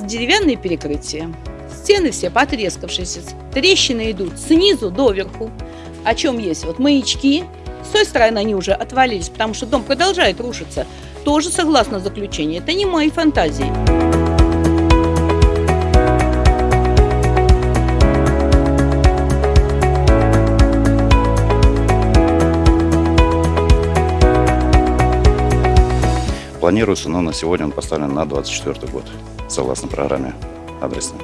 деревянные перекрытия. Стены все потрескавшиеся, трещины идут снизу доверху. О чем есть вот маячки. С той стороны они уже отвалились, потому что дом продолжает рушиться. Тоже согласно заключению. Это не мои фантазии. Планируется, но на сегодня он поставлен на 24 год, согласно программе адресной.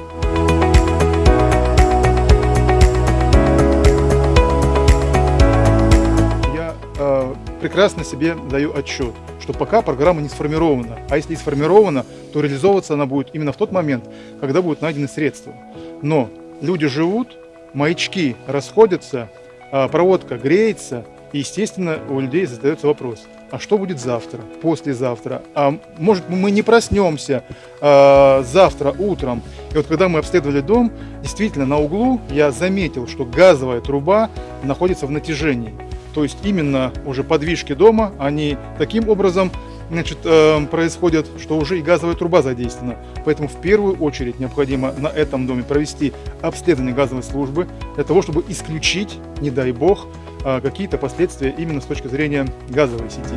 Я э, прекрасно себе даю отчет, что пока программа не сформирована. А если и сформирована, то реализовываться она будет именно в тот момент, когда будут найдены средства. Но люди живут, маячки расходятся, э, проводка греется, и, естественно, у людей задается вопрос, а что будет завтра, послезавтра? А может, мы не проснемся э, завтра утром? И вот когда мы обследовали дом, действительно, на углу я заметил, что газовая труба находится в натяжении. То есть именно уже подвижки дома, они таким образом значит, э, происходят, что уже и газовая труба задействована. Поэтому в первую очередь необходимо на этом доме провести обследование газовой службы для того, чтобы исключить, не дай бог, какие-то последствия именно с точки зрения газовой сети.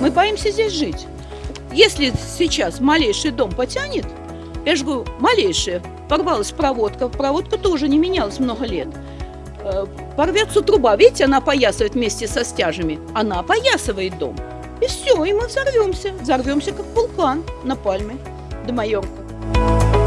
Мы боимся здесь жить. Если сейчас малейший дом потянет, я же говорю, малейшая, порвалась проводка, проводка тоже не менялась много лет. Э, Порвется труба, видите, она опоясывает вместе со стяжами, она опоясывает дом. И все, и мы взорвемся, взорвемся как вулкан на пальме de Maionco.